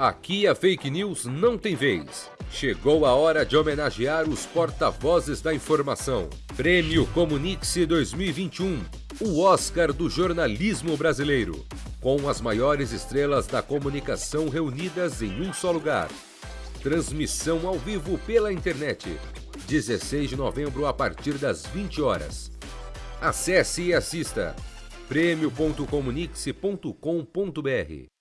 Aqui a fake news não tem vez. Chegou a hora de homenagear os porta-vozes da informação. Prêmio Comunique-se 2021, o Oscar do jornalismo brasileiro. Com as maiores estrelas da comunicação reunidas em um só lugar. Transmissão ao vivo pela internet. 16 de novembro a partir das 20 horas. Acesse e assista prêmio.comunique.com.br